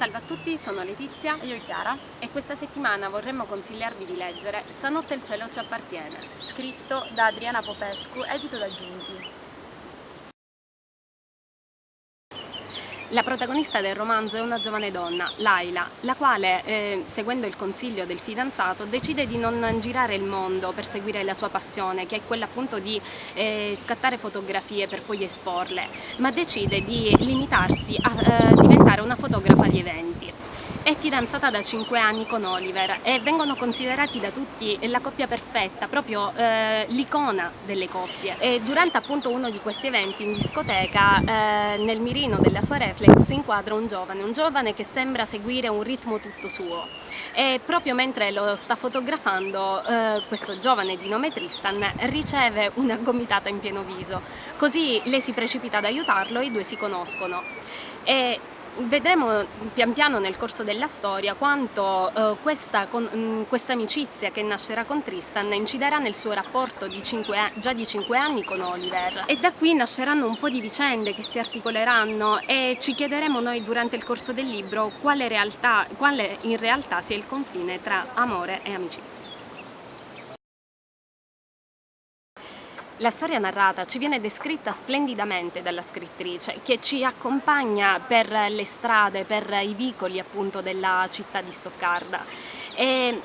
Salve a tutti, sono Letizia. E io Chiara. E questa settimana vorremmo consigliarvi di leggere Stanotte il cielo ci appartiene scritto da Adriana Popescu, edito da Giunti La protagonista del romanzo è una giovane donna, Laila, la quale, eh, seguendo il consiglio del fidanzato, decide di non girare il mondo per seguire la sua passione, che è quella appunto di eh, scattare fotografie per poi esporle, ma decide di limitarsi a eh, diventare una fotografa di eventi. È fidanzata da 5 anni con Oliver e vengono considerati da tutti la coppia perfetta, proprio eh, l'icona delle coppie. E durante appunto uno di questi eventi in discoteca, eh, nel mirino della sua reflex si inquadra un giovane, un giovane che sembra seguire un ritmo tutto suo. E proprio mentre lo sta fotografando, eh, questo giovane di nome Tristan riceve una gomitata in pieno viso. Così lei si precipita ad aiutarlo e i due si conoscono. E vedremo pian piano nel corso della storia quanto eh, questa, con, mm, questa, amicizia che nascerà con Tristan inciderà nel suo rapporto di cinque, già di 5 anni con Oliver e da qui nasceranno un po' di vicende che si articoleranno e ci chiederemo noi durante il corso del libro quale, realtà, quale in realtà sia il confine tra amore e amicizia. La storia narrata ci viene descritta splendidamente dalla scrittrice che ci accompagna per le strade, per i vicoli appunto della città di Stoccarda. E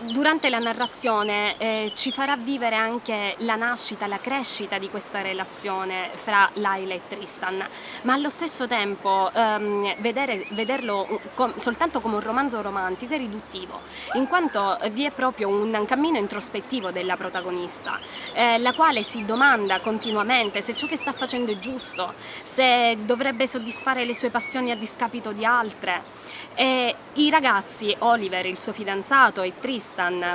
durante la narrazione eh, ci farà vivere anche la nascita, la crescita di questa relazione fra Laila e Tristan, ma allo stesso tempo ehm, vedere, vederlo com soltanto come un romanzo romantico è riduttivo, in quanto vi è proprio un cammino introspettivo della protagonista, eh, la quale si domanda continuamente se ciò che sta facendo è giusto, se dovrebbe soddisfare le sue passioni a discapito di altre. E I ragazzi, Oliver, il suo fidanzato, e Tristan,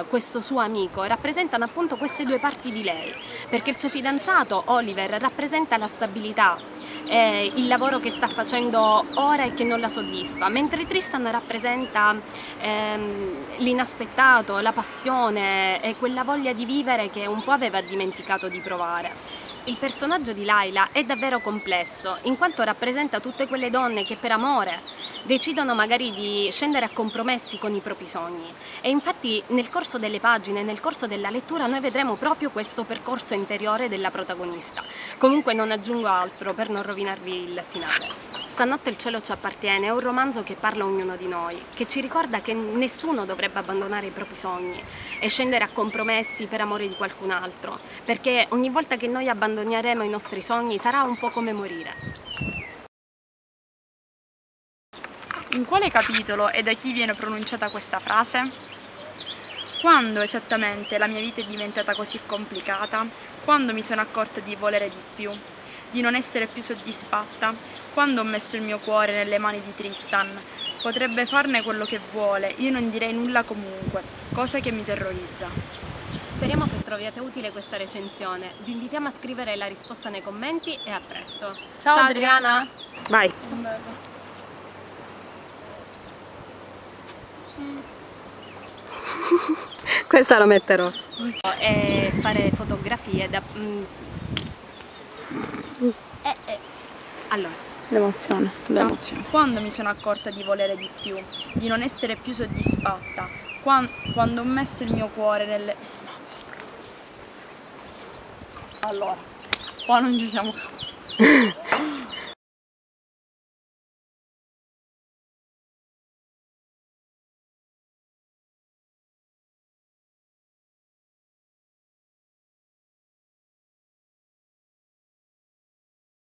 questo suo amico, rappresentano appunto queste due parti di lei, perché il suo fidanzato, Oliver, rappresenta la stabilità, eh, il lavoro che sta facendo ora e che non la soddisfa, mentre Tristan rappresenta ehm, l'inaspettato, la passione e quella voglia di vivere che un po' aveva dimenticato di provare. Il personaggio di Laila è davvero complesso, in quanto rappresenta tutte quelle donne che per amore decidono magari di scendere a compromessi con i propri sogni. E infatti nel corso delle pagine, nel corso della lettura, noi vedremo proprio questo percorso interiore della protagonista. Comunque non aggiungo altro per non rovinarvi il finale. Stanotte il cielo ci appartiene è un romanzo che parla a ognuno di noi, che ci ricorda che nessuno dovrebbe abbandonare i propri sogni e scendere a compromessi per amore di qualcun altro, perché ogni volta che noi abbandoneremo i nostri sogni sarà un po' come morire. In quale capitolo e da chi viene pronunciata questa frase? Quando esattamente la mia vita è diventata così complicata? Quando mi sono accorta di volere di più? di non essere più soddisfatta quando ho messo il mio cuore nelle mani di Tristan. Potrebbe farne quello che vuole, io non direi nulla comunque, cosa che mi terrorizza. Speriamo che troviate utile questa recensione. Vi invitiamo a scrivere la risposta nei commenti e a presto. Ciao, Ciao Adriana! Vai! Questa la metterò. E fare fotografie da, mm, eh, eh. Allora. L'emozione, l'emozione. Quando mi sono accorta di volere di più, di non essere più soddisfatta, quando ho messo il mio cuore nelle... Allora, qua non ci siamo...